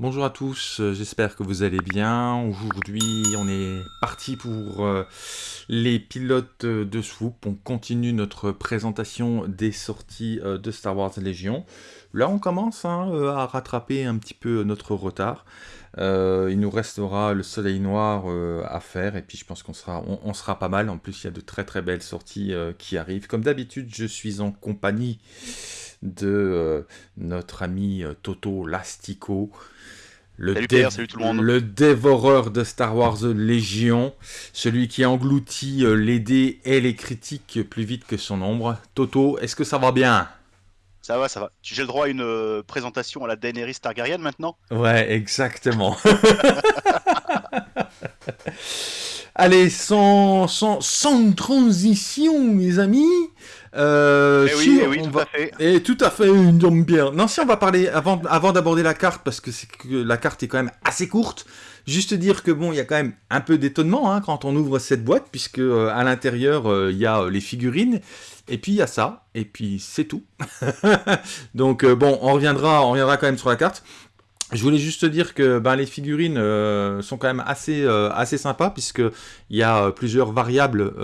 Bonjour à tous, euh, j'espère que vous allez bien. Aujourd'hui, on est parti pour euh, les pilotes de Swoop. On continue notre présentation des sorties euh, de Star Wars Légion. Là, on commence hein, à rattraper un petit peu notre retard. il nous restera le Soleil Noir à faire et puis je pense qu'on sera, on, sera pas mal. En plus, il y a de très très belles sorties qui arrivent. Comme d'habitude, je suis en compagnie de notre ami Toto Lastico. Le, salut tout le, monde. le dévoreur de Star Wars Légion, celui qui engloutit euh, les dés et les critiques plus vite que son ombre. Toto, est-ce que ça va bien? Ça va, ça va. J'ai le droit à une euh, présentation à la Daenerys Targaryen maintenant? Ouais, exactement. Allez, sans, sans, sans transition, mes amis, euh, oui, oui tout à fait. Et tout à fait, une bien. Non, si on va parler, avant, avant d'aborder la carte, parce que, que la carte est quand même assez courte, juste dire que bon, il y a quand même un peu d'étonnement hein, quand on ouvre cette boîte, puisque euh, à l'intérieur, euh, il y a les figurines, et puis il y a ça, et puis c'est tout. Donc bon, on reviendra, on reviendra quand même sur la carte. Je voulais juste dire que ben, les figurines euh, sont quand même assez, euh, assez sympas puisqu'il y a euh, plusieurs variables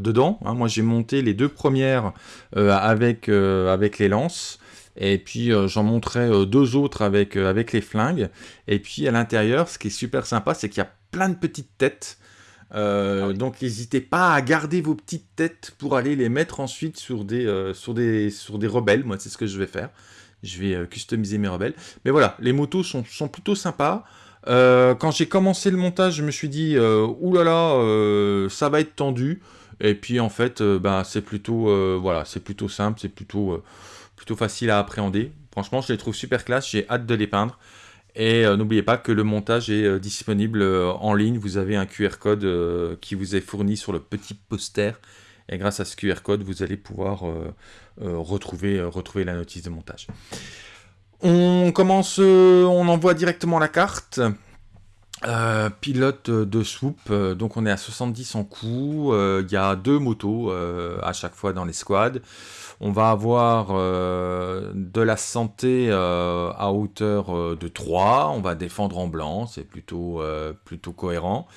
dedans. Hein. Moi j'ai monté les deux premières avec, avec les lances et puis j'en montrais deux autres avec, avec les flingues. Et puis à l'intérieur, ce qui est super sympa, c'est qu'il y a plein de petites têtes. Ah donc n'hésitez pas à garder vos petites têtes pour aller les mettre ensuite sur des, sur des, sur des rebelles. Moi c'est ce que je vais faire je vais euh, customiser mes rebelles. Mais voilà, les motos sont, plutôt sympas. Euh, quand j'ai commencé le montage, je me suis dit, euh, oulala, ça va être tendu. Et puis en fait, bah, c'est plutôt, voilà, plutôt simple, c'est plutôt, plutôt facile à appréhender. Franchement, je les trouve super classe, j'ai hâte de les peindre. Et n'oubliez pas que le montage est disponible en ligne. Vous avez un QR code qui vous est fourni sur le petit poster et grâce à ce QR code, vous allez pouvoir retrouver, euh, retrouver la notice de montage. On commence, on envoie directement la carte. pilote de swoop, donc on est à 70 en coup, il y a deux motos à chaque fois dans les squads. On va avoir de la santé à hauteur de 3, on va défendre en blanc, c'est plutôt, plutôt cohérent.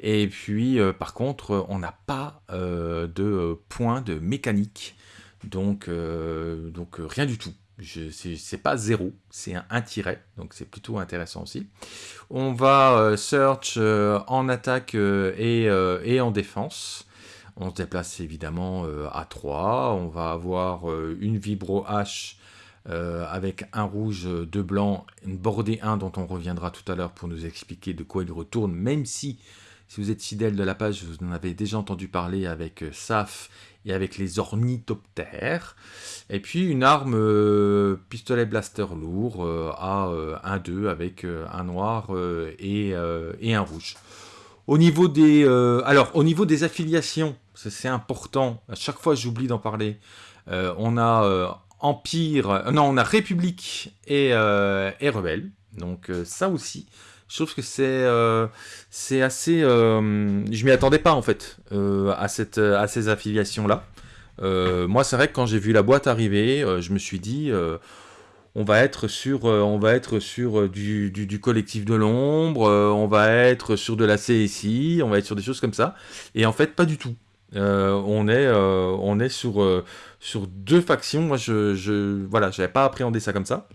Et puis, euh, par contre, on n'a pas euh, de points de mécanique. Donc, euh, donc rien du tout. C'est pas zéro, c'est un, tiret, donc c'est plutôt intéressant aussi. On va search en attaque et, et, en défense. On se déplace évidemment à 3. On va avoir une vibro H avec un rouge, deux blancs, une bordée 1 dont on reviendra tout à l'heure pour nous expliquer de quoi il retourne, même si si vous êtes fidèle de la page, vous en avez déjà entendu parler avec euh, SAF et avec les ornithoptères. Et puis une arme euh, pistolet blaster lourd euh, à 1-2 avec un noir et, un rouge. Au niveau des, alors, au niveau des affiliations, c'est important, à chaque fois j'oublie d'en parler, on a Empire, non, on a République et, et Rebelle, donc ça aussi, je trouve que c'est euh, c'est assez... Euh, je m'y attendais pas en fait euh, à, cette, à ces affiliations-là. moi c'est vrai que quand j'ai vu la boîte arriver, je me suis dit... on va être sur, on va être sur du, du, collectif de l'ombre, on va être sur de la CSI, on va être sur des choses comme ça. Et en fait, pas du tout. on est, on est sur, sur deux factions. Moi, je, je voilà, pas appréhendé ça comme ça.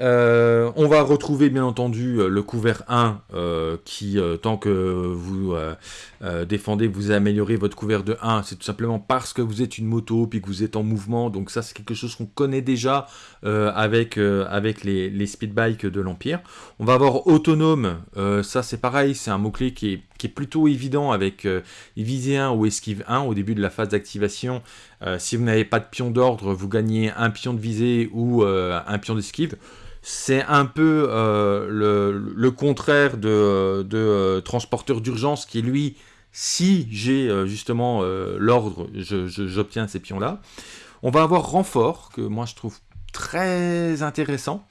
Euh, on va retrouver bien entendu euh, le couvert 1 euh, qui, tant que vous défendez, vous améliorez votre couvert de 1, c'est tout simplement parce que vous êtes une moto puis que vous êtes en mouvement. Donc ça c'est quelque chose qu'on connaît déjà avec, les, speedbikes de l'Empire. On va avoir autonome, ça c'est pareil, c'est un mot-clé qui est, qui est, plutôt évident avec visée 1 ou esquive 1 au début de la phase d'activation. si vous n'avez pas de pion d'ordre, vous gagnez un pion de visée ou un pion d'esquive c'est un peu euh, le, contraire de, euh, transporteur d'urgence qui, lui, si j'ai euh, justement l'ordre, j'obtiens ces pions-là. On va avoir renfort, que moi je trouve très intéressant,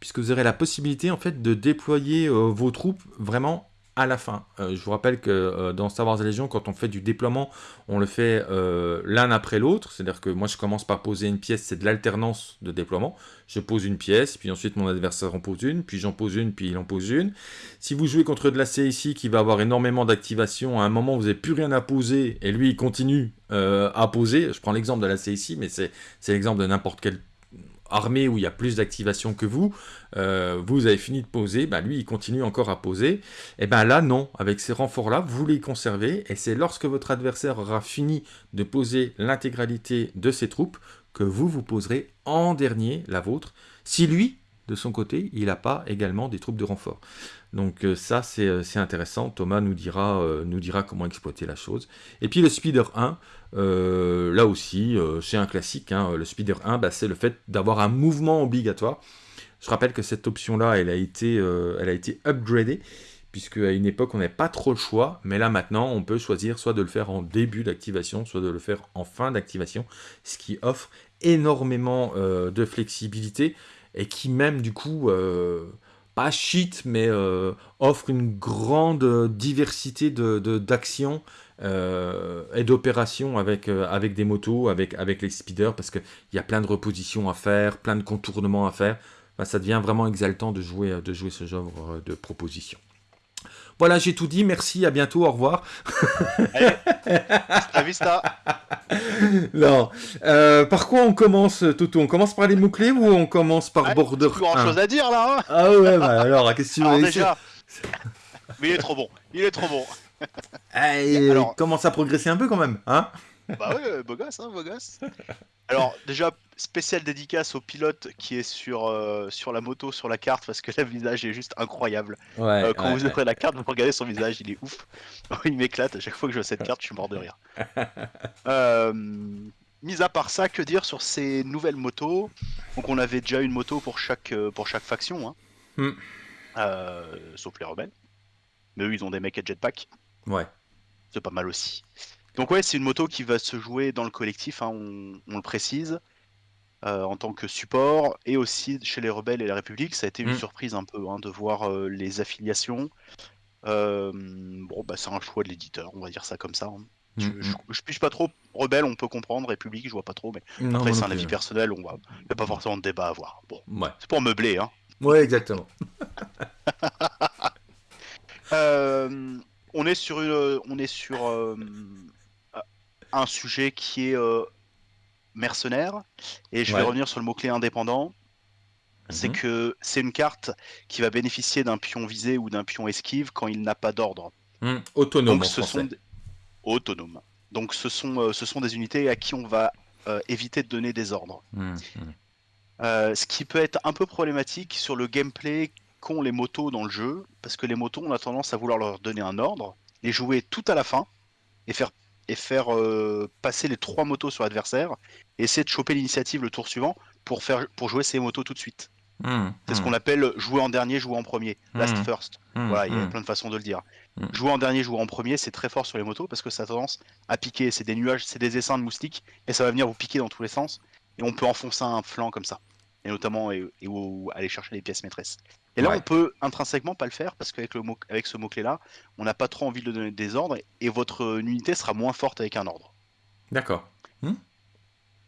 puisque vous aurez la possibilité en fait de déployer vos troupes vraiment à la fin. Euh, je vous rappelle que euh, dans Star Wars Légion, quand on fait du déploiement, on le fait euh, l'un après l'autre. C'est-à-dire que moi, je commence par poser une pièce, c'est de l'alternance de déploiement. Je pose une pièce, puis ensuite mon adversaire en pose une, puis j'en pose une, puis il en pose une. Si vous jouez contre de la CIC qui va avoir énormément d'activation, à un moment, vous n'avez plus rien à poser, et lui, il continue à poser. Je prends l'exemple de la CIC, mais c'est l'exemple de n'importe quel armée où il y a plus d'activation que vous, euh, vous avez fini de poser, bah lui il continue encore à poser, et eh bien là non, avec ces renforts-là, vous les conservez, et c'est lorsque votre adversaire aura fini de poser l'intégralité de ses troupes, que vous vous poserez en dernier la vôtre, si lui, de son côté, il n'a pas également des troupes de renfort. Donc euh, ça, euh, c'est intéressant. Thomas nous dira, nous dira comment exploiter la chose. Et puis le Speeder 1, euh, là aussi, euh, c'est un classique. Hein, le Speeder 1, bah, c'est le fait d'avoir un mouvement obligatoire. Je rappelle que cette option-là, elle, a été, euh, elle a été upgradée, puisque à une époque, on n'avait pas trop le choix. Mais là, maintenant, on peut choisir soit de le faire en début d'activation, soit de le faire en fin d'activation, ce qui offre énormément de flexibilité et qui même, du coup pas cheat, mais offre une grande diversité d'actions euh, et d'opération avec, euh, des motos, avec, les speeders, parce qu'il y a plein de repositions à faire, plein de contournements à faire. ça devient vraiment exaltant de jouer, de jouer ce genre de proposition. Voilà, j'ai tout dit. Merci, à bientôt, au revoir. Allez, à vista. Non. Euh, par quoi on commence, Toto On commence par les mots-clés ou on commence par Border Plus grand chose à dire là. Hein ah ouais, bah alors, qu'est-ce que tu veux déjà... Mais il est trop bon. Il est trop bon. Eh, Alors... commence à progresser un peu quand même, hein? Bah ouais, beau gosse, hein, beau gosse. Alors déjà, spécial dédicace au pilote qui est sur, euh, sur la moto, sur la carte, parce que le visage est juste incroyable. Euh, quand vous ouvrez la carte, vous regardez son visage, il est ouf. il m'éclate, à chaque fois que je vois cette carte, je suis mort de rire. euh, mis à part ça, que dire sur ces nouvelles motos? Donc on avait déjà une moto pour chaque, pour chaque faction, hein. Hmm. sauf les rebelles. Mais eux, ils ont des mecs à jetpack. Ouais. C'est pas mal aussi. Donc ouais, c'est une moto qui va se jouer dans le collectif, hein, on, le précise, euh, en tant que support, et aussi chez les rebelles et la République, ça a été une mm. surprise un peu hein, de voir euh, les affiliations. Euh, bon, bah c'est un choix de l'éditeur, on va dire ça comme ça. Hein. Je, ne mm, mm. pas trop. Rebelle, on peut comprendre. République, je vois pas trop. Mais après, c'est un avis personnel. On va. Il n'y a pas forcément de débat à avoir. Bon, c'est pour meubler, hein. Ouais, exactement. on est sur, une, on est sur un sujet qui est euh, mercenaire, et je vais revenir sur le mot-clé indépendant. C'est mhm. que c'est une carte qui va bénéficier d'un pion visé ou d'un pion esquive quand il n'a pas d'ordre. Hmm, autonome. Donc, ce sont autonome. Donc ce sont, euh, ce sont des unités à qui on va éviter de donner des ordres. Hmm, hmm. ce qui peut être un peu problématique sur le gameplay qu'ont les motos dans le jeu, parce que les motos, on a tendance à vouloir leur donner un ordre, les jouer tout à la fin, et faire, et faire euh, passer les trois motos sur l'adversaire, et essayer de choper l'initiative le tour suivant pour, faire, pour jouer ces motos tout de suite. Mmh, c'est ce mmh. qu'on appelle jouer en dernier, jouer en premier, last mmh. first. voilà, il y a plein de façons de le dire. Jouer en dernier, jouer en premier, c'est très fort sur les motos parce que ça a tendance à piquer. C'est des nuages, c'est des essaims de moustiques et ça va venir vous piquer dans tous les sens. Et on peut enfoncer un flanc comme ça. Et notamment et, aller chercher les pièces maîtresses. Et là, on peut intrinsèquement pas le faire parce qu'avec le mot, avec ce mot-clé là, on n'a pas trop envie de donner des ordres et votre unité sera moins forte avec un ordre. D'accord. Hmm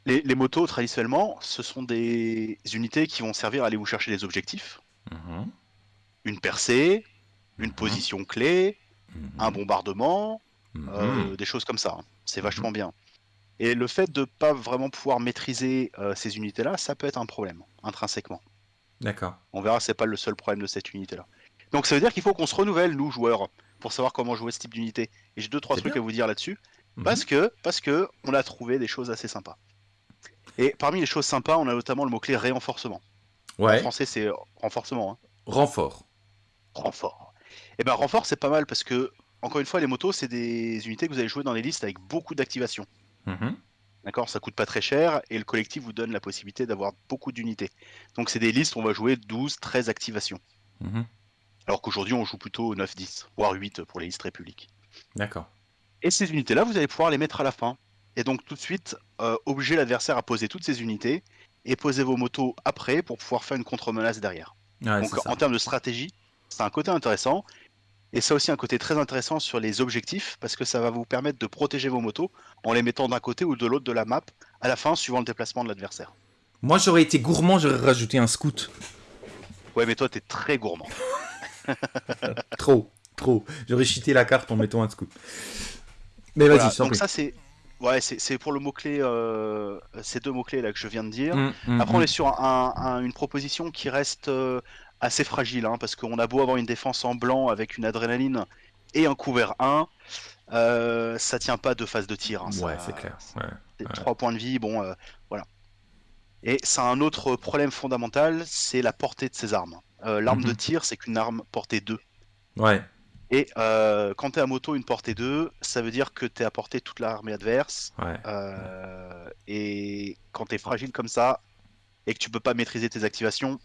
les, motos, traditionnellement, ce sont des unités qui vont servir à aller vous chercher des objectifs. Mhm. Une percée, une mhm. position clé, mhm. un bombardement, euh, des choses comme ça. C'est vachement bien. Et le fait de ne pas vraiment pouvoir maîtriser euh, ces unités-là, ça peut être un problème, intrinsèquement. D'accord. On verra, c'est pas le seul problème de cette unité-là. Donc ça veut dire qu'il faut qu'on se renouvelle, nous, joueurs, pour savoir comment jouer ce type d'unité. Et j'ai deux, trois trucs à vous dire là-dessus. Mhm. Parce que, parce que on a trouvé des choses assez sympas. Et parmi les choses sympas, on a notamment le mot-clé renforcement. Ouais. En français, c'est renforcement. Hein. Renfort. Renfort. Et eh ben renfort, c'est pas mal parce que, encore une fois, les motos, c'est des unités que vous allez jouer dans les listes avec beaucoup d'activation. Mhm. D'accord Ça coûte pas très cher et le collectif vous donne la possibilité d'avoir beaucoup d'unités. Donc c'est des listes où on va jouer 12, 13 activations. Mhm. Alors qu'aujourd'hui on joue plutôt 9, 10, voire 8 pour les listes républiques. D'accord. Et ces unités-là, vous allez pouvoir les mettre à la fin. Et donc tout de suite, euh, obliger l'adversaire à poser toutes ces unités et poser vos motos après pour pouvoir faire une contre-menace derrière. donc en termes de stratégie, c'est un côté intéressant. Et ça a aussi un côté très intéressant sur les objectifs, parce que ça va vous permettre de protéger vos motos en les mettant d'un côté ou de l'autre de la map, à la fin, suivant le déplacement de l'adversaire. Moi, j'aurais été gourmand, j'aurais rajouté un scout. Ouais, mais toi, t'es très gourmand. trop, trop. J'aurais cheaté la carte en mettant un scout. Mais vas-y, Donc ça, c'est... Ouais, c'est pour le mot-clé, euh, ces deux mots-clés là que je viens de dire. Mmh, mmh, Après, on mmh. est sur une proposition qui reste euh, assez fragile, hein, parce qu'on a beau avoir une défense en blanc avec une adrénaline et un couvert 1, euh, ça tient pas de phase de tir. Hein, ouais, c'est clair. Ouais, 3 points de vie, bon, euh, voilà. Et ça a un autre problème fondamental, c'est la portée de ces armes. Euh, l'arme de mhm. tir, c'est qu'une arme portée 2. Ouais. Et quand tu es à moto, une portée 2, ça veut dire que tu es à portée toute l'armée adverse. Ouais. et quand tu es fragile comme ça, et que tu peux pas maîtriser tes activations,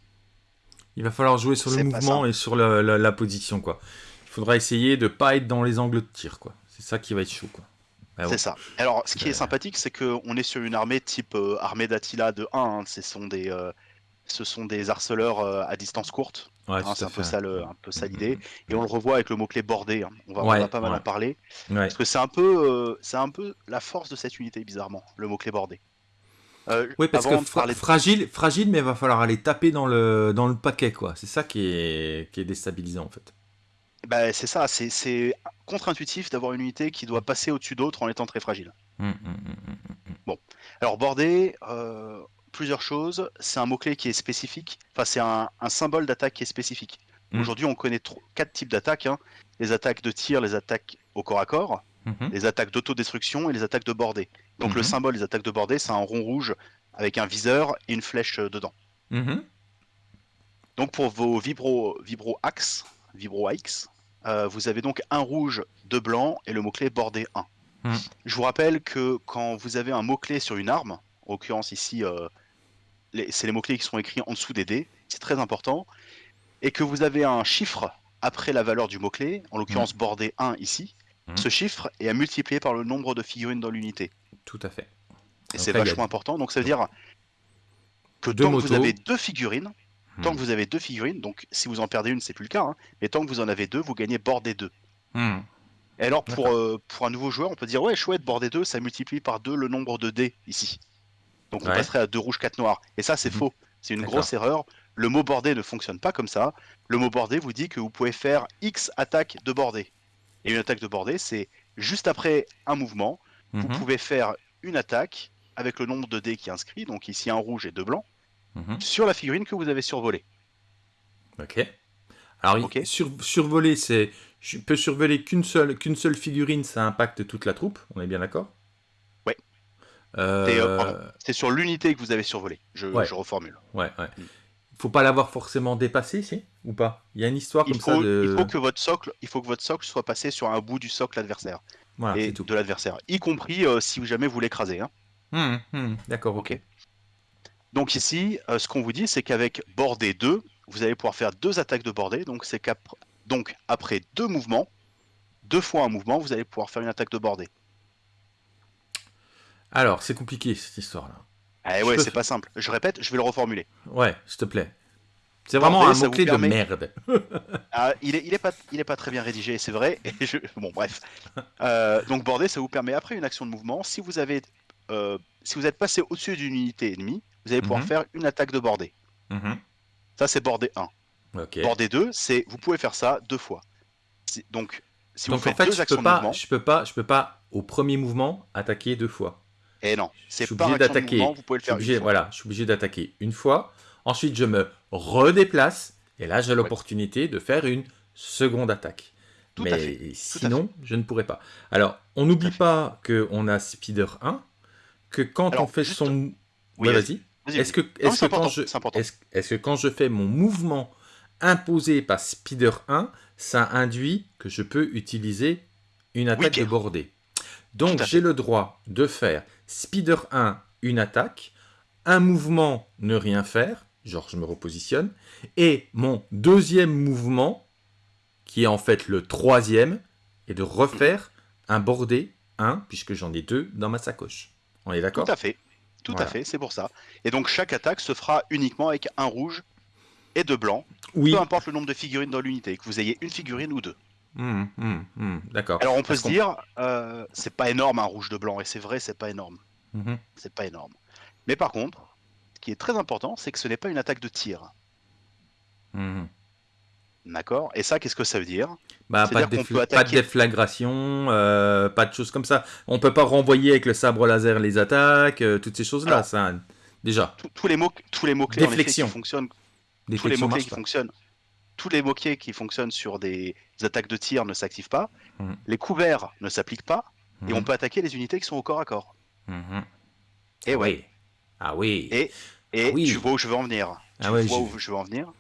il va falloir jouer sur le mouvement et sur la, position, quoi. Il faudra essayer de pas être dans les angles de tir, quoi. C'est ça qui va être chaud, quoi. Bah c'est ça. Alors, ce qui est bah, sympathique, c'est qu'on est sur une armée type euh, armée d'Attila de 1. Hein. Ce, sont des, euh, ce sont des harceleurs euh, à distance courte. Hein, c'est un, peu ça, un peu ça l'idée. Et on le revoit avec le mot-clé bordé. Hein. On, va, pas mal en parler. Parce que c'est un, peu, c'est un peu la force de cette unité, bizarrement, le mot-clé bordé. Euh, oui, parce que fragile, fragile, mais il va falloir aller taper dans le, dans le paquet, quoi. C'est ça qui est, qui est déstabilisant, en fait. Bah, c'est ça, c'est contre-intuitif d'avoir une unité qui doit passer au-dessus d'autres en étant très fragile. Hum, hum, hum, bon, alors bordé, euh, plusieurs choses. C'est un mot-clé qui est spécifique, enfin, c'est un, symbole d'attaque qui est spécifique. Aujourd'hui, on connaît quatre types d'attaques hein. les attaques de tir, les attaques au corps à corps, les attaques d'autodestruction et les attaques de bordée. Donc le mhm. symbole des attaques de bordée, c'est un rond rouge avec un viseur et une flèche euh, dedans. Mhm. Donc pour vos vibro, vibro axe, vibro axe, euh, vous avez donc un rouge, deux blancs et le mot-clé bordé 1. Mhm. Je vous rappelle que quand vous avez un mot-clé sur une arme, en l'occurrence ici, euh, c'est les mots-clés qui sont écrits en dessous des dés, c'est très important, et que vous avez un chiffre après la valeur du mot-clé, en l'occurrence bordé 1 ici, ce chiffre est à multiplier par le nombre de figurines dans l'unité. Tout à fait. Et c'est vachement important. Donc ça veut dire que tant que vous avez deux figurines, tant hmm. que vous avez deux figurines, donc si vous en perdez une, c'est plus le cas, hein, mais tant que vous en avez deux, vous gagnez bordé deux. Hmm. Et alors pour, euh, pour un nouveau joueur, on peut dire ouais chouette, bordé 2, ça multiplie par deux le nombre de dés ici. Donc on passerait à deux rouges, quatre noirs. Et ça c'est faux. C'est une grosse erreur. Le mot bordé ne fonctionne pas comme ça. Le mot bordé vous dit que vous pouvez faire X attaques de bordé. Et une attaque de bordée, c'est juste après un mouvement, vous mhm. pouvez faire une attaque avec le nombre de dés qui est inscrit, donc ici un rouge et deux blancs, mhm. sur la figurine que vous avez survolée. Ok. Alors, survoler, c'est. Je peux survoler qu'une seule, qu'une seule figurine, ça impacte toute la troupe, on est bien d'accord? Ouais. Euh, euh, c'est sur l'unité que vous avez survolé, je, je reformule. Ouais, ouais. Mm faut pas l'avoir forcément dépassé, si Ou pas? Il y a une histoire comme ça de... Il faut, que votre socle, il faut que votre socle soit passé sur un bout du socle adversaire. et de l'adversaire. Y compris euh, si jamais vous l'écrasez. Hein. Hum, hum, d'accord, ok. Donc ici, euh, ce qu'on vous dit, c'est qu'avec bordé 2, vous allez pouvoir faire deux attaques de bordée. Donc c'est donc après deux mouvements, deux fois un mouvement, vous allez pouvoir faire une attaque de bordée. Alors, c'est compliqué cette histoire-là. Eh ouais, c'est pas simple. Je répète, je vais le reformuler. Ouais, s'il te plaît. C'est vraiment un mot-clé de merde. ah, il, est, il, est pas, il est pas très bien rédigé, c'est vrai. Bon, bref. Euh, donc, border, ça vous permet, après une action de mouvement, si vous avez, euh, si vous êtes passé au-dessus d'une unité ennemie, vous allez pouvoir mhm. faire une attaque de bordée. Mhm. Ça, c'est bordé 1. Okay. Bordé 2, c'est vous pouvez faire ça deux fois. Donc, si vous faites en fait, deux actions de mouvement, je peux pas, je peux pas au premier mouvement attaquer deux fois. Et eh non, c'est pas d'attaquer. Vous pouvez le faire. Obligé, voilà, je suis obligé d'attaquer une fois. Ensuite, je me redéplace. Et là, j'ai l'opportunité de faire une seconde attaque. Tout Mais sinon, je ne pourrais pas. Alors, on n'oublie pas qu'on a Speeder 1, que quand on fait son... Oui, vas-y. est-ce que, est que, quand je... est-ce que quand je fais mon mouvement imposé par Speeder 1, ça induit que je peux utiliser une attaque de bordée donc j'ai le droit de faire Speeder 1, une attaque, un mouvement, ne rien faire, genre je me repositionne, et mon deuxième mouvement, qui est en fait le troisième, est de refaire un bordé 1, puisque j'en ai deux dans ma sacoche. On est d'accord? Tout à fait, tout à fait, c'est pour ça. Et donc chaque attaque se fera uniquement avec un rouge et deux blancs, oui. peu importe le nombre de figurines dans l'unité, que vous ayez une figurine ou deux. Hmm, hmm, hmm, d'accord. Alors on peut se dire, euh, c'est pas énorme un rouge de blanc, et c'est vrai, c'est pas énorme. Mhm. C'est pas énorme. Mais par contre, ce qui est très important, c'est que ce n'est pas une attaque de tir. Mhm. D'accord? Et ça, qu'est-ce que ça veut dire? Bah, pas, de pas, de déflagration, euh, pas de choses comme ça. On peut pas renvoyer avec le sabre laser les attaques, euh, toutes ces choses-là, ça, déjà. Tous les mots, tous les mots clés en effet, qui fonctionnent, tous les mots clés qui fonctionnent, tous les clés qui fonctionnent sur des attaques de tir ne s'activent pas. Mhm. Les couverts ne s'appliquent pas, et on peut attaquer les unités qui sont au corps à corps. Et ah ouais. Oui. Ah oui. Et, et tu vois où je veux en venir. Tu ah vois où je veux en venir.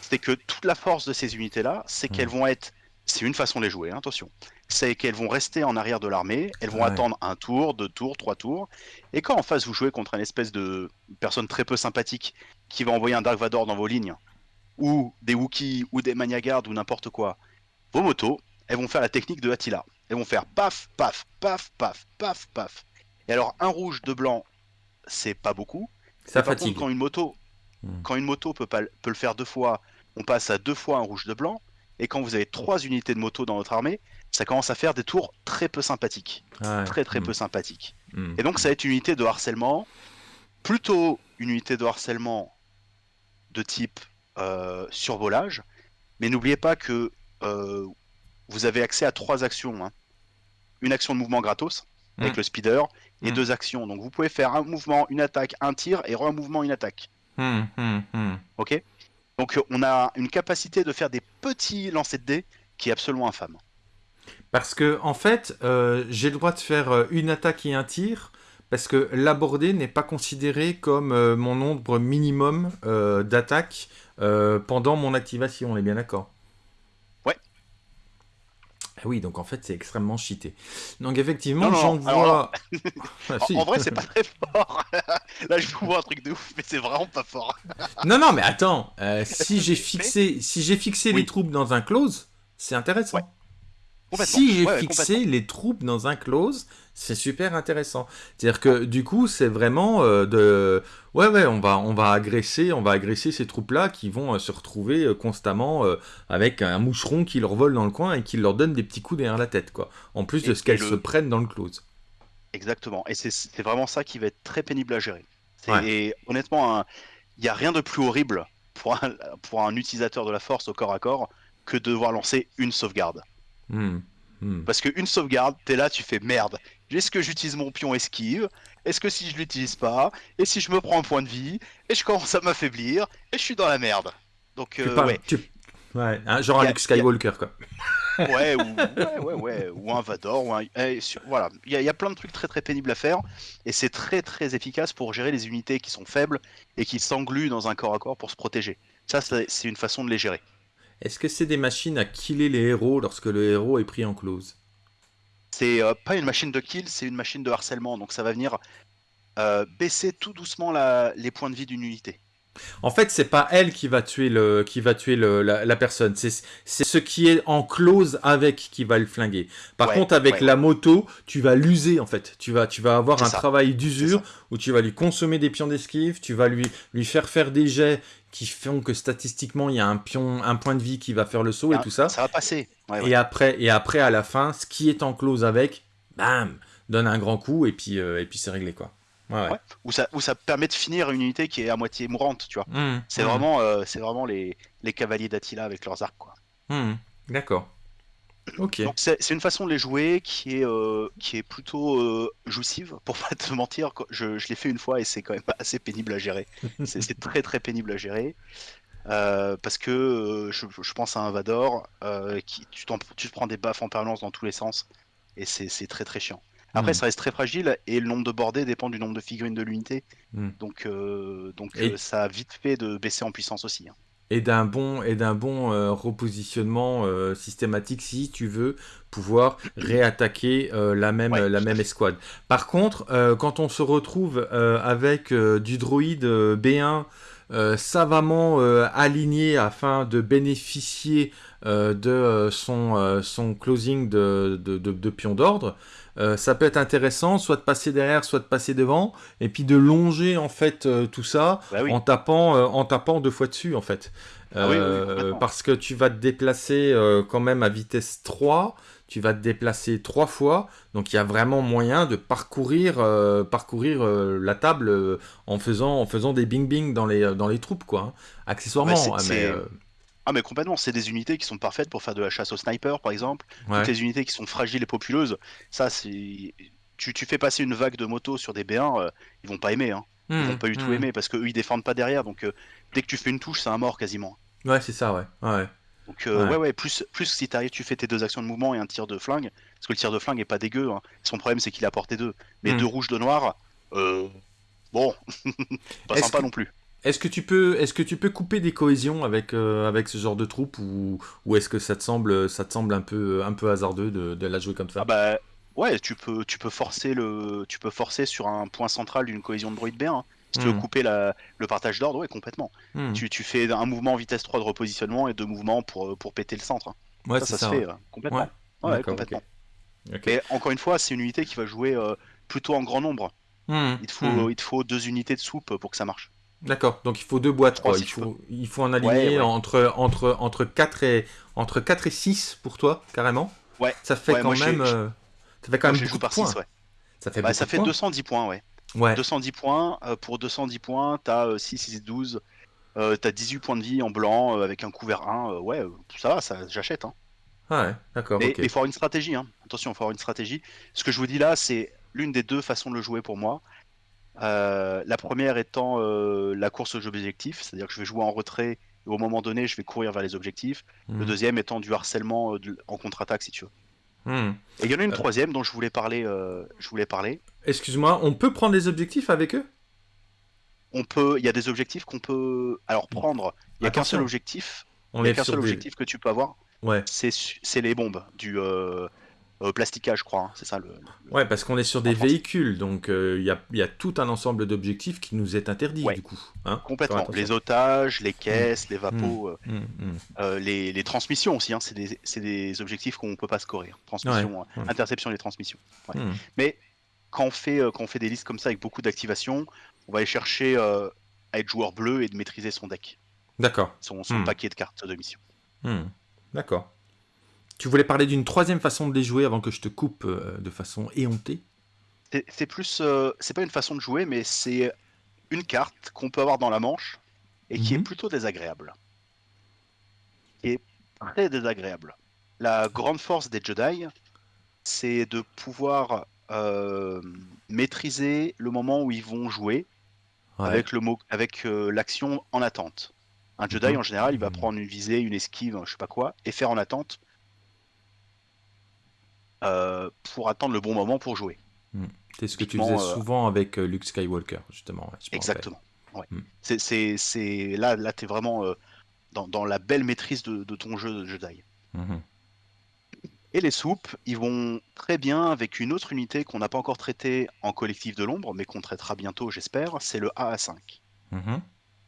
C'est que toute la force de ces unités-là, c'est qu'elles vont être. C'est une façon de les jouer, hein, attention. C'est qu'elles vont rester en arrière de l'armée, elles vont attendre un tour, deux tours, trois tours. Et quand en face vous jouez contre une espèce de personne très peu sympathique qui va envoyer un Dark Vador dans vos lignes, ou des Wookiees, ou des Maniagards, ou n'importe quoi, vos motos, elles vont faire la technique de Attila. Elles vont faire paf, paf, paf, paf, paf, paf. Et alors, un rouge, deux blancs, c'est pas beaucoup. Ça fatigue. quand une moto, hmm. quand une moto peut, pas, peut le faire deux fois, on passe à deux fois un rouge, de blanc. Et quand vous avez trois unités de moto dans votre armée, ça commence à faire des tours très peu sympathiques. Très très hmm. peu sympathiques. Hmm. Et donc ça va être une unité de harcèlement, plutôt une unité de harcèlement de type survolage. Mais n'oubliez pas que euh, vous avez accès à trois actions. Hein. Une action de mouvement gratos, avec le speeder, et hmm. deux actions. Donc vous pouvez faire un mouvement, une attaque, un tir et un mouvement, une attaque. Hmm, ok? Donc euh, on a une capacité de faire des petits lancers de dés qui est absolument infâme. Parce que en fait, euh, j'ai le droit de faire euh, une attaque et un tir, parce que l'aborder n'est pas considéré comme mon nombre minimum d'attaques pendant mon activation, on est bien d'accord? Ah oui, donc en fait, c'est extrêmement cheaté. Donc effectivement, j'en vois... Ah, en, vrai, c'est pas très fort. Là, je vous vois un truc de ouf, mais c'est vraiment pas fort. non, non, mais attends. Euh, si j'ai fixé, si j'ai fixé les troupes dans un close, c'est intéressant. Si j'ai fixé les troupes dans un close, c'est super intéressant. C'est-à-dire que du coup, c'est vraiment euh, de ouais ouais, on va on va agresser, on va agresser ces troupes-là qui vont euh, se retrouver euh, constamment avec un moucheron qui leur vole dans le coin et qui leur donne des petits coups derrière la tête quoi. En plus de ce qu'elles se prennent dans le close. Exactement. Et c'est vraiment ça qui va être très pénible à gérer. Et honnêtement, il n'y a rien de plus horrible pour un, pour un utilisateur de la force au corps à corps que de devoir lancer une sauvegarde. Hmm. Hmm. Parce qu'une sauvegarde, t'es là, tu fais merde. Est-ce que j'utilise mon pion esquive? Est-ce que si je l'utilise pas? Et si je me prends un point de vie? Et je commence à m'affaiblir? Et je suis dans la merde. Donc, euh, ouais. ouais hein, genre un Luke Skywalker, quoi. ouais, ou, ouais, ouais, ou un Vador. Ou un... Eh, voilà, il y, a plein de trucs très très pénibles à faire. Et c'est très très efficace pour gérer les unités qui sont faibles et qui s'engluent dans un corps à corps pour se protéger. Ça, c'est une façon de les gérer. Est-ce que c'est des machines à killer les héros lorsque le héros est pris en close? C'est euh, pas une machine de kill, c'est une machine de harcèlement. Donc ça va venir euh, baisser tout doucement les points de vie d'une unité. En fait, c'est pas elle qui va tuer le, qui va tuer la, personne. C'est, ce qui est en close avec qui va le flinguer. Par contre, avec la moto, tu vas l'user en fait. Tu vas, tu vas avoir un travail d'usure où tu vas lui consommer des pions d'esquive, tu vas lui, lui faire faire des jets qui font que statistiquement il y a un pion, un point de vie qui va faire le saut et ah, tout ça. Ça va passer. et après, et après à la fin, ce qui est en close avec, bam, donne un grand coup et puis, euh, et puis c'est réglé quoi. Ou, ça, ça permet de finir une unité qui est à moitié mourante, tu vois. Mmh, c'est mmh. vraiment, euh, c'est vraiment les, les cavaliers d'Attila avec leurs arcs, quoi. Mmh, d'accord. Ok. c'est une façon de les jouer qui est, euh, qui est plutôt euh, jouissive, pour pas te mentir. Je, je l'ai fait une fois et c'est quand même assez pénible à gérer. c'est très très pénible à gérer. parce que je, je, pense à un Vador, qui, tu, tu te prends des baffes en permanence dans tous les sens et c'est très très chiant. Après, hmm. ça reste très fragile et le nombre de bordées dépend du nombre de figurines de l'unité. Hmm. Donc, euh, donc euh, ça a vite fait de baisser en puissance aussi. Hein. Et d'un bon, et d'un bon euh, repositionnement systématique si tu veux pouvoir réattaquer la, même, la même escouade. Par contre, quand on se retrouve avec du droïde B1 savamment aligné afin de bénéficier de son, son closing de, de, de pion d'ordre. Euh, ça peut être intéressant, soit de passer derrière, soit de passer devant, et puis de longer en fait euh, tout ça bah en tapant euh, en tapant deux fois dessus en fait. Ah parce que tu vas te déplacer quand même à vitesse 3, tu vas te déplacer trois fois, donc il y a vraiment moyen de parcourir parcourir la table en faisant en faisant des bing bing dans les dans les troupes quoi, hein. accessoirement. Hein, mais, ah mais complètement, c'est des unités qui sont parfaites pour faire de la chasse au sniper par exemple. Toutes les unités qui sont fragiles et populeuses, ça c'est... Tu, tu fais passer une vague de motos sur des B1, euh, ils vont pas aimer. Hein. Ils vont hmm, pas du tout hmm. aimer parce qu'eux ils défendent pas derrière, donc euh, dès que tu fais une touche, c'est un mort quasiment. Ouais, c'est ça, ouais. ouais. Donc euh, ouais. ouais, plus, plus si t'arrives, tu fais tes deux actions de mouvement et un tir de flingue, parce que le tir de flingue est pas dégueu. Hein. Son problème c'est qu'il a porté deux. Mais hmm. deux rouges, deux noirs, euh... bon, pas sympa non plus. Est-ce que tu peux, est-ce que tu peux couper des cohésions avec euh, avec ce genre de troupe ou, ou est-ce que ça te semble, ça te semble un peu un peu hasardeux de, de la jouer comme ça? Ah bah ouais, tu peux tu peux forcer le, tu peux forcer sur un point central d'une cohésion de droïde B1. Hein. Si tu veux hmm. couper la, le partage d'ordre, ouais, complètement. Hmm. Tu, tu, fais un mouvement en vitesse 3 de repositionnement et deux mouvements pour, pour péter le centre. Hein. Ouais, ça, ça, se fait complètement. Ouais, complètement. Mais encore une fois, c'est une unité qui va jouer euh, plutôt en grand nombre. Hmm. Il, te faut, il te faut deux unités de soupe pour que ça marche. D'accord, donc il faut deux boîtes, quoi. Il faut, il faut en aligner Entre, entre, entre, 4 et, entre 4 et 6 pour toi, carrément. Ouais. Ça fait quand même, euh, ça fait quand même beaucoup de points. ouais. Ça fait, bah, ça fait 210 points, ouais. ouais. 210 points, euh, pour 210 points, t'as 6, 6, 12, euh, t'as 18 points de vie en blanc euh, avec un couvert 1, ouais, ça va, ça, j'achète. Hein. Ah ouais, d'accord. Mais il faut avoir une stratégie, hein. attention, il faut avoir une stratégie. Ce que je vous dis là, c'est l'une des deux façons de le jouer pour moi. Euh, la première étant euh, la course aux objectifs, c'est-à-dire que je vais jouer en retrait et au moment donné, je vais courir vers les objectifs. Le hmm. deuxième étant du harcèlement euh, en contre-attaque, si tu veux. Hmm. Et il y en a une troisième dont je voulais parler. je voulais parler. Excuse-moi, on peut prendre des objectifs avec eux? On peut. Il y a des objectifs qu'on peut. Alors prendre. Il n'y a qu'un seul objectif. Il n'y a qu'un seul objectif que tu peux avoir. Ouais. C'est les bombes du plastica, je crois, hein, c'est ça le, Ouais, parce qu'on est sur des véhicules, donc il euh, y, a, tout un ensemble d'objectifs qui nous est interdit du coup. Hein Complètement. Les otages, les caisses, les vapos, mmh. Mmh. Mmh. les, transmissions aussi, hein, c'est des, objectifs qu'on ne peut pas scorer. Transmission, interception des transmissions. Mais quand on, fait, euh, quand on fait des listes comme ça avec beaucoup d'activation, on va aller chercher à être joueur bleu et de maîtriser son deck. D'accord. Son, son paquet de cartes de mission. D'accord. Tu voulais parler d'une troisième façon de les jouer avant que je te coupe euh, de façon éhontée? C'est plus, euh, c'est pas une façon de jouer, mais c'est une carte qu'on peut avoir dans la manche et qui est mhm. plutôt désagréable. Qui est très désagréable. La grande force des Jedi, c'est de pouvoir euh, maîtriser le moment où ils vont jouer avec le mot, avec l'action en attente. Un Jedi mhm. en général, il va prendre une visée, une esquive, je sais pas quoi, et faire en attente euh, pour attendre le bon moment pour jouer. Hmm. C'est ce que tu faisais euh, souvent avec euh, Luke Skywalker, justement. exactement. Hmm. C'est là, là, tu es vraiment dans, la belle maîtrise de, ton jeu de Jedi. Hmm. Et les soupes, ils vont très bien avec une autre unité qu'on n'a pas encore traitée en collectif de l'ombre, mais qu'on traitera bientôt, j'espère, c'est le AA5. Et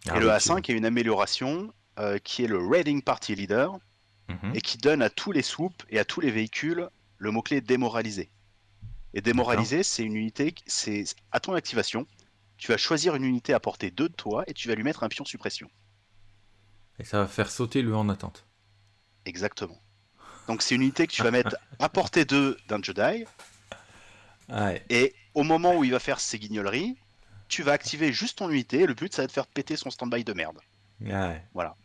ah le AA5 est une amélioration qui est le Raiding Party Leader, et qui donne à tous les soupes et à tous les véhicules le mot-clé démoraliser. Et démoraliser, c'est une unité, c'est à ton activation, tu vas choisir une unité à portée 2 de toi et tu vas lui mettre un pion suppression. Et ça va faire sauter le en attente. Exactement. Donc c'est une unité que tu vas mettre à portée 2 d'un Jedi. Et au moment où il va faire ses guignoleries, tu vas activer juste ton unité. le but, ça va de faire péter son stand-by de merde. Voilà.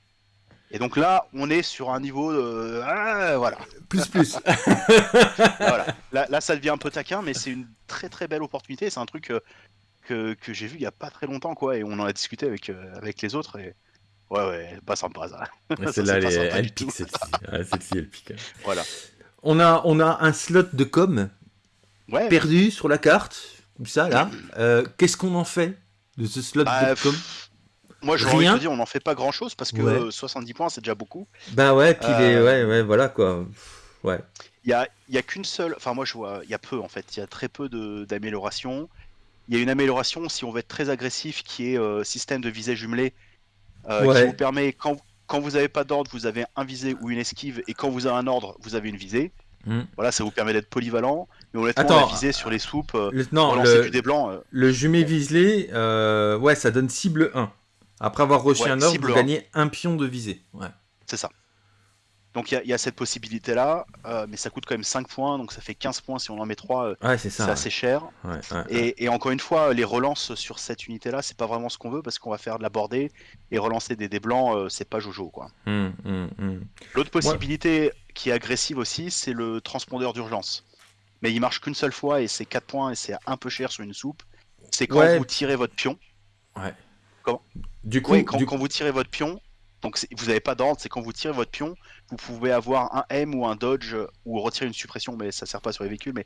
Et donc là, on est sur un niveau de... Ah, voilà. Plus plus. voilà. Là, ça devient un peu taquin, mais c'est une très très belle opportunité. C'est un truc euh, que, que, j'ai vu il y a pas très longtemps, quoi. Et on en a discuté avec, euh, avec les autres. Et... Ouais, ouais, pas sympa ça. Celle-là, elle, elle pique celle-ci. celle-ci, elle pique. Voilà. On a, on a un slot de com perdu sur la carte, comme ça, là. Euh, qu'est-ce qu'on en fait de ce slot bah, de com? Moi, je envie de dire, on n'en fait pas grand chose parce que 70 points, c'est déjà beaucoup. Ben ouais, puis les... Euh, ouais, ouais, voilà quoi. Ouais. Il y a, y a qu'une seule. Enfin, moi, je vois, il y a peu en fait. Il y a très peu d'améliorations. Il y a une amélioration si on veut être très agressif qui est euh, système de visée jumelé qui vous permet, quand, quand vous n'avez pas d'ordre, vous avez un visé ou une esquive, et quand vous avez un ordre, vous avez une visée. Hmm. Voilà, ça vous permet d'être polyvalent. Mais honnêtement, Attends, la visée sur les soupes, le, non, le, du le jumet viselé, ouais, ça donne cible 1. Après avoir reçu un ordre, vous gagnez un pion de visée. Ouais. C'est ça. Donc il y, a cette possibilité-là, euh, mais ça coûte quand même 5 points, donc ça fait 15 points si on en met 3. Euh, c'est assez cher. et, encore une fois, les relances sur cette unité-là, c'est pas vraiment ce qu'on veut parce qu'on va faire de la bordée et relancer des dés blancs, euh, c'est pas Jojo. quoi. Hum, hum, hum. L'autre possibilité qui est agressive aussi, c'est le transpondeur d'urgence. Mais il marche qu'une seule fois et c'est 4 points et c'est un peu cher sur une soupe. C'est quand vous tirez votre pion. Du coup, quand vous tirez votre pion, donc vous n'avez pas d'ordre, c'est quand vous tirez votre pion, vous pouvez avoir un M ou un dodge ou retirer une suppression, mais ça sert pas sur les véhicules, mais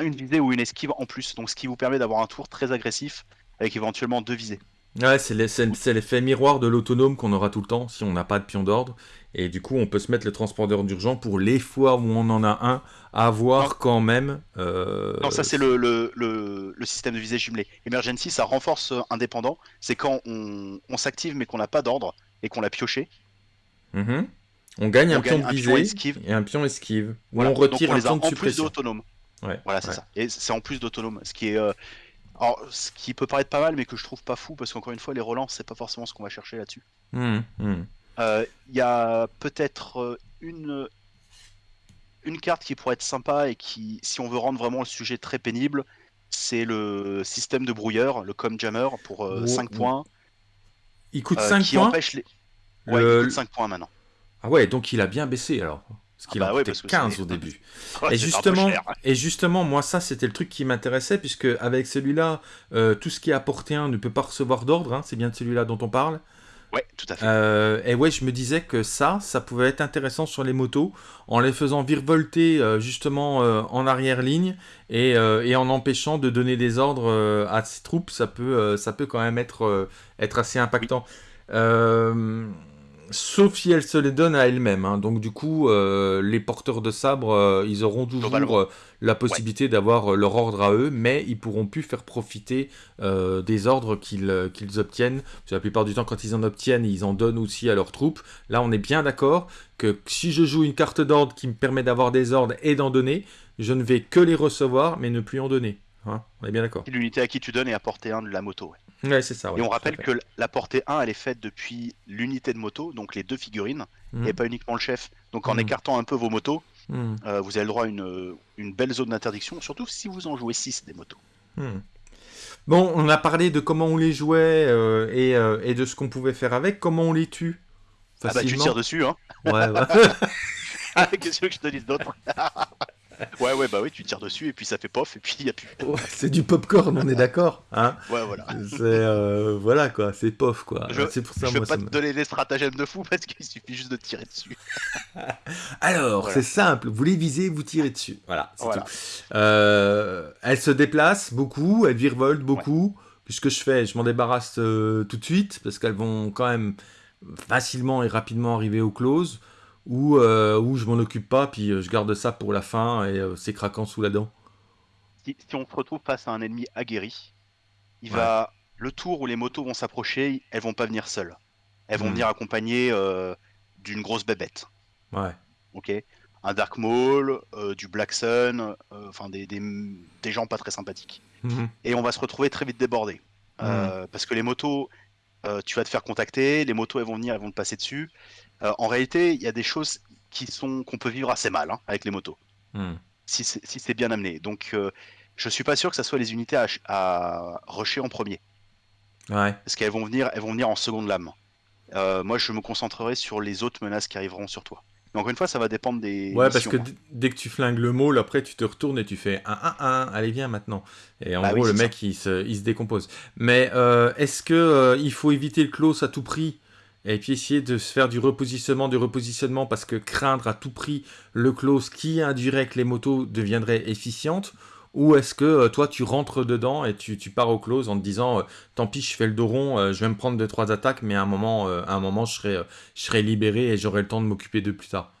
une visée ou une esquive en plus. Donc ce qui vous permet d'avoir un tour très agressif avec éventuellement deux visées. Ouais, c'est l'effet miroir de l'autonome qu'on aura tout le temps si on n'a pas de pion d'ordre. Et du coup, on peut se mettre le transporteur d'urgence pour les fois où on en a un, avoir quand même. Euh, non, ça c'est le, le, le, système de visée jumelé. Emergency, ça renforce indépendant. C'est quand on, on s'active mais qu'on n'a pas d'ordre et qu'on l'a pioché. Mhm. On gagne un pion de visée et un pion esquive. Ou on retire un pion de suppression. d'autonome. voilà, c'est ça. Et c'est en plus d'autonome. Ce qui est. Euh, alors, ce qui peut paraître pas mal, mais que je trouve pas fou, parce qu'encore une fois, les relances, c'est pas forcément ce qu'on va chercher là-dessus. Mhm, mhm. Euh, il y a peut-être euh, une, une carte qui pourrait être sympa et qui, si on veut rendre vraiment le sujet très pénible, c'est le système de brouilleur, le Com Jammer, pour 5 points. Il coûte 5 euh, points les... Ouais, il coûte 5 points maintenant. Ah ouais, donc il a bien baissé alors. Parce qu'il ah bah en coûtait 15 au début. et, justement, et justement, moi, ça, c'était le truc qui m'intéressait, puisque avec celui-là, euh, tout ce qui est apporté un ne peut pas recevoir d'ordre. Hein, c'est bien de celui-là dont on parle. Ouais, tout à fait. Euh, et ouais, je me disais que ça, ça pouvait être intéressant sur les motos, en les faisant virevolter euh, justement en arrière-ligne et, et, en empêchant de donner des ordres à ses troupes, ça peut, ça peut quand même être, être assez impactant sauf si elle se les donne à elle-même. Hein. Donc du coup, euh, les porteurs de sabre, euh, ils auront toujours euh, la possibilité d'avoir leur ordre à eux, mais ils pourront plus faire profiter des ordres qu'ils qu'ils obtiennent. la plupart du temps, quand ils en obtiennent, ils en donnent aussi à leurs troupes. Là, on est bien d'accord que si je joue une carte d'ordre qui me permet d'avoir des ordres et d'en donner, je ne vais que les recevoir, mais ne plus en donner. Hein. on est bien d'accord. L'unité à qui tu donnes est à portée 1 de la moto. Ouais, c'est ça. et on rappelle que la portée 1, elle est faite depuis l'unité de moto, donc les deux figurines, mmh. et pas uniquement le chef. Donc en mmh. écartant un peu vos motos, mmh. euh, vous avez le droit à une, une belle zone d'interdiction, surtout si vous en jouez 6 des motos. Bon, on a parlé de comment on les jouait euh, et, euh, et, de ce qu'on pouvait faire avec. Comment on les tue? Ah bah tu tires dessus, hein Ouais, ouais. Qu'est-ce que je te dise d'autre Ouais, ouais, bah oui, tu tires dessus et puis ça fait pof et puis il y a plus. c'est du popcorn, on est d'accord hein Ouais, voilà. C'est euh, voilà quoi, c'est pof quoi. Je, pour ça, je vais pas te donner des stratagèmes de fou parce qu'il suffit juste de tirer dessus. Alors, c'est simple, vous les visez, vous tirez dessus. Voilà, c'est tout. Euh, elle se déplace beaucoup, elle virevolte beaucoup. Puisque je fais, je m'en débarrasse euh, tout de suite parce qu'elles vont quand même facilement et rapidement arriver au close ou, euh, ou je m'en occupe pas, puis euh, je garde ça pour la fin et euh, c'est craquant sous la dent. Si, on se retrouve face à un ennemi aguerri, il va le tour où les motos vont s'approcher, elles vont pas venir seules. Elles vont hmm. venir accompagnées d'une grosse bébête. Ouais. Ok. Un Dark Maul, du Black Sun, enfin des, des, gens pas très sympathiques. Hmm. Et on va se retrouver très vite débordé. Hmm. Parce que les motos, tu vas te faire contacter, les motos elles vont venir, elles vont te passer dessus. Euh, en réalité, il y a des choses qui sont qu'on peut vivre assez mal hein, avec les motos, hmm. si c'est bien amené. Donc, euh, je suis pas sûr que ce soit les unités à, à rusher en premier. Ouais. Parce qu'elles vont venir, elles vont venir en seconde lame. Euh, moi, je me concentrerai sur les autres menaces qui arriveront sur toi. Mais encore une fois, ça va dépendre des. Ouais, parce que hein. dès que tu flingues le mot, après tu te retournes et tu fais 1 1 1, allez viens maintenant. Et en bah gros, le mec il se, il se, décompose. Mais est-ce que il faut éviter le close à tout prix et puis essayer de se faire du repositionnement, du repositionnement, parce que craindre à tout prix le close qui induirait que les motos deviendraient efficientes, ou est-ce que euh, toi tu rentres dedans et tu, pars au close en te disant euh, tant pis je fais le dos rond, euh, je vais me prendre deux trois attaques, mais à un moment, à un moment je, serai, je serai libéré et j'aurai le temps de m'occuper de plus tard.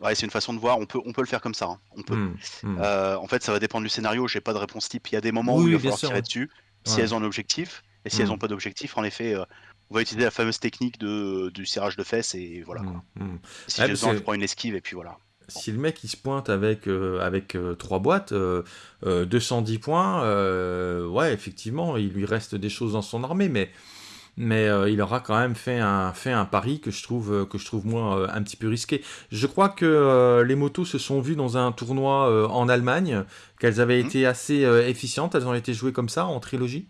Ouais, c'est une façon de voir, on peut, on peut le faire comme ça. Hein. On peut. Mmh, mmh. en fait, ça va dépendre du scénario, j'ai pas de réponse type. Il y a des moments où il va falloir tirer dessus, si elles ont l'objectif, Et si elles n'ont pas d'objectif, en effet, on va utiliser la fameuse technique de, du serrage de fesses et voilà. Si besoin, je prends une esquive et puis voilà si le mec il se pointe avec, euh, avec euh, trois boîtes, 210 euh, points, ouais, effectivement, il lui reste des choses dans son armée, mais, mais il aura quand même fait un, fait un pari que je trouve, que je trouve moi un petit peu risqué. Je crois que les motos se sont vues dans un tournoi en Allemagne, qu'elles avaient mmh. été assez efficientes, elles ont été jouées comme ça en trilogie?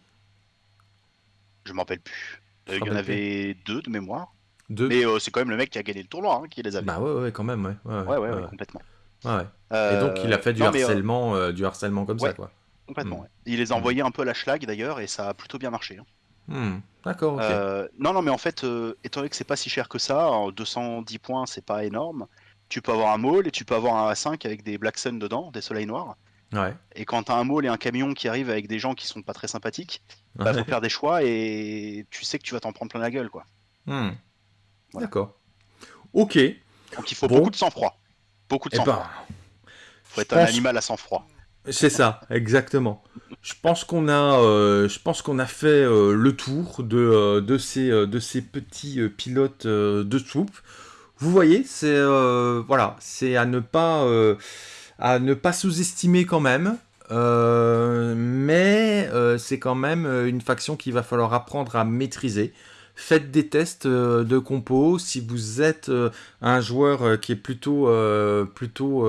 Je m'en rappelle plus. Il y en avait deux de mémoire. Mais euh, c'est quand même le mec qui a gagné le tournoi hein, qui les a Bah ouais, ouais, quand même, ouais. Ouais, ouais, ouais, complètement. Ouais, Et donc il a fait du euh, harcèlement, euh, du harcèlement comme ça, quoi. Complètement, hmm. Il les a envoyés un peu à la schlag d'ailleurs, et ça a plutôt bien marché. Hein. Hmm. D'accord, non, non, mais en fait, étant donné que c'est pas si cher que ça, 210 points, c'est pas énorme. Tu peux avoir un mall et tu peux avoir un A5 avec des Black Sun dedans, des soleils noirs. Ouais. Et quand t'as un mall et un camion qui arrive avec des gens qui sont pas très sympathiques, bah faut faire des choix et tu sais que tu vas t'en prendre plein la gueule, quoi. Hmm. D'accord. Ok. Donc il faut beaucoup de sang-froid. Beaucoup de eh sang-froid. Il ben, faut être un animal à sang-froid. C'est ça, exactement. Je pense qu'on a, euh, je pense qu'on a fait euh, le tour de, euh, de, ces, de ces petits pilotes de soupe. Vous voyez, c'est voilà, c'est à ne pas, à ne pas sous-estimer quand même. mais c'est quand même une faction qu'il va falloir apprendre à maîtriser faites des tests euh, de compos. Si vous êtes euh, un joueur euh, qui est plutôt, plutôt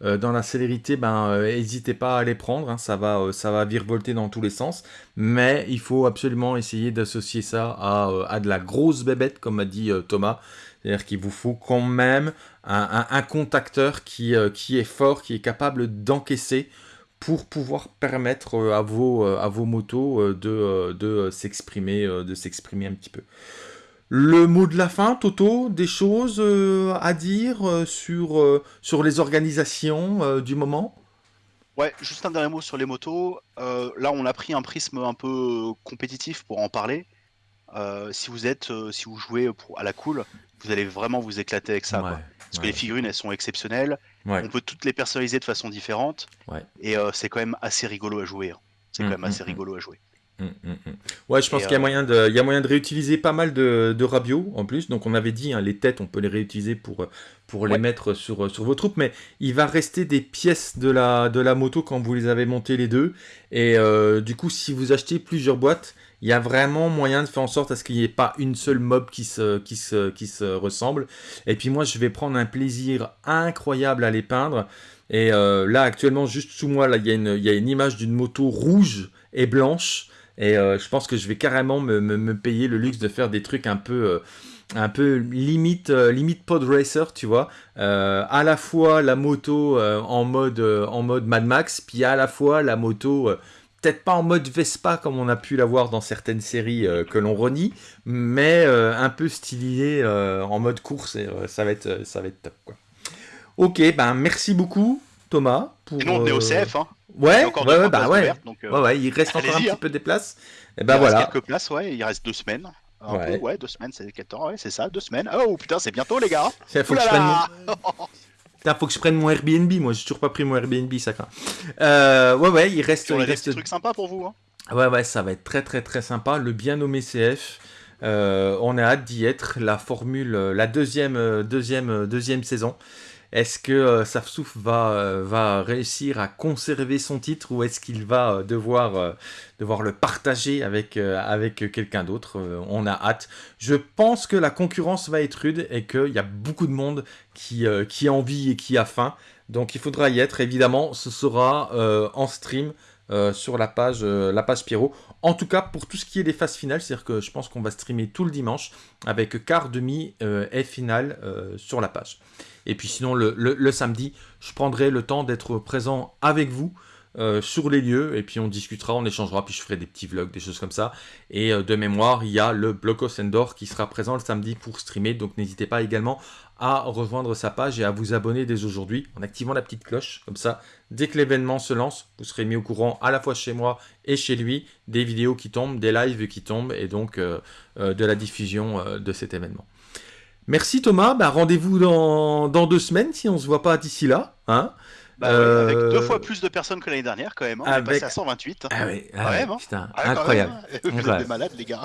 dans la célérité, ben, n'hésitez pas à les prendre. Hein. ça, va, ça va virevolter dans tous les sens. Mais il faut absolument essayer d'associer ça à, de la grosse bébête, comme a dit Thomas. C'est-à-dire qu'il vous faut quand même un, contacteur qui, qui est fort, qui est capable d'encaisser pour pouvoir permettre euh, à vos, euh, à vos motos euh, de, de s'exprimer de s'exprimer un petit peu. Le mot de la fin, Toto, des choses à dire sur, sur les organisations du moment? Ouais, juste un dernier mot sur les motos. là, on a pris un prisme un peu compétitif pour en parler. si vous êtes, si vous jouez pour, à la cool, vous allez vraiment vous éclater avec ça. Parce que les figurines, elles sont exceptionnelles. On peut toutes les personnaliser de façon différente. Et euh, c'est quand même assez rigolo à jouer. Hein. C'est quand mm, même assez mm, mm. rigolo à jouer. Ouais, je pense qu'il y, a euh, moyen de, y a moyen de réutiliser pas mal de, de rabios en plus. Donc on avait dit, hein, les têtes, on peut les réutiliser pour, pour les mettre sur, sur vos troupes. Mais il va rester des pièces de la, de la moto quand vous les avez montées les deux. Et euh, du coup, si vous achetez plusieurs boîtes, il y a vraiment moyen de faire en sorte à ce qu'il n'y ait pas une seule mob qui se, qui, se, qui se ressemble. Et puis moi, je vais prendre un plaisir incroyable à les peindre. Et euh, là, actuellement, juste sous moi, là, il y, a une, y a une image d'une moto rouge et blanche. Et euh, je pense que je vais carrément me, me, payer le luxe de faire des trucs un peu... Euh, un peu limite, limite pod racer, tu vois. à la fois la moto en, mode, en mode Mad Max, puis à la fois la moto peut-être pas en mode Vespa comme on a pu l'avoir dans certaines séries euh, que l'on renie, mais euh, un peu stylisé euh, en mode course et ça va être ça va être top quoi. Ok, ben merci beaucoup Thomas pour. Sinon on est au CF hein. Ouais, ouais, bah ouais. ouais, il reste encore un petit hein. peu des places. Et ben il voilà. Reste quelques places, ouais. Il reste deux semaines. ouais. ouais, deux semaines, c'est quel temps Ouais, c'est ça, deux semaines. Oh putain, c'est bientôt les gars. Il faut que je faut que je prenne mon Airbnb. Moi, j'ai toujours pas pris mon Airbnb, ça craint. Euh, ouais, ouais, il reste. Il reste des trucs sympas pour vous. Hein. Ouais, ouais, ça va être très, très, très sympa. Le bien nommé CF. Euh, on a hâte d'y être. La formule, la deuxième, deuxième, deuxième saison. Est-ce que euh, Safsouf va, euh, va réussir à conserver son titre ou est-ce qu'il va euh, devoir, devoir le partager avec, avec quelqu'un d'autre On a hâte. Je pense que la concurrence va être rude et qu'il y a beaucoup de monde qui, qui a envie et qui a faim. Donc il faudra y être. Évidemment, ce sera en stream. Sur la page, la page Pierrot. En tout cas, pour tout ce qui est des phases finales, c'est-à-dire que je pense qu'on va streamer tout le dimanche avec quart, demi et finale sur la page. Et puis sinon, le, samedi, je prendrai le temps d'être présent avec vous euh, sur les lieux. Et puis on discutera, on échangera, puis je ferai des petits vlogs, des choses comme ça. Et euh, de mémoire, il y a le Blocos Endor qui sera présent le samedi pour streamer. Donc n'hésitez pas également à rejoindre sa page et à vous abonner dès aujourd'hui en activant la petite cloche. Comme ça, dès que l'événement se lance, vous serez mis au courant à la fois chez moi et chez lui des vidéos qui tombent, des lives qui tombent et donc euh, de la diffusion de cet événement. Merci Thomas, bah, rendez-vous dans, deux semaines si on ne se voit pas d'ici là. Hein Bah avec deux fois plus de personnes que l'année dernière, quand même. Hein. On est passé à 128. Ah oui, ah hein. putain, ah, incroyable. Vous êtes des malades, les gars.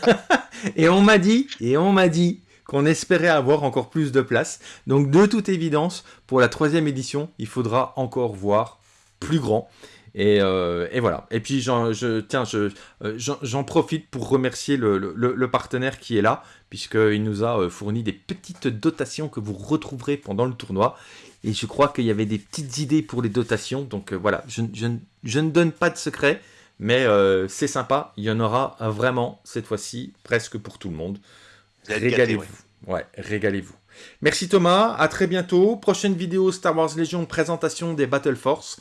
et on m'a dit, et on m'a dit qu'on espérait avoir encore plus de place. Donc, de toute évidence, pour la troisième édition, il faudra encore voir plus grand. Et, euh, voilà. Et puis, je, tiens, euh, j'en profite pour remercier le, partenaire qui est là, puisqu'il nous a euh, fourni des petites dotations que vous retrouverez pendant le tournoi. Et je crois qu'il y avait des petites idées pour les dotations. Donc voilà, je, ne donne pas de secret, mais c'est sympa. Il y en aura vraiment cette fois-ci, presque pour tout le monde. Régalez-vous. Ouais, régalez-vous. Merci Thomas, à très bientôt. Prochaine vidéo Star Wars Légion, présentation des Battle Force.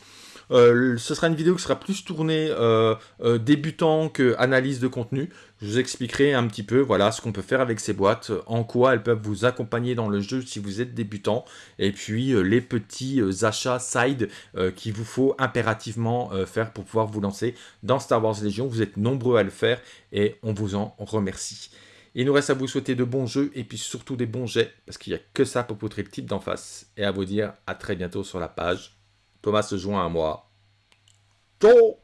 Euh, ce sera une vidéo qui sera plus tournée euh, euh, débutant que analyse de contenu. Je vous expliquerai un petit peu voilà, ce qu'on peut faire avec ces boîtes, en quoi elles peuvent vous accompagner dans le jeu si vous êtes débutant, et puis les petits achats side qu'il vous faut impérativement faire pour pouvoir vous lancer dans Star Wars Légion. Vous êtes nombreux à le faire et on vous en remercie. Il nous reste à vous souhaiter de bons jeux et puis surtout des bons jets, parce qu'il n'y a que ça pour poutrer le type d'en face. Et à vous dire à très bientôt sur la page. Thomas se joint à moi. Ciao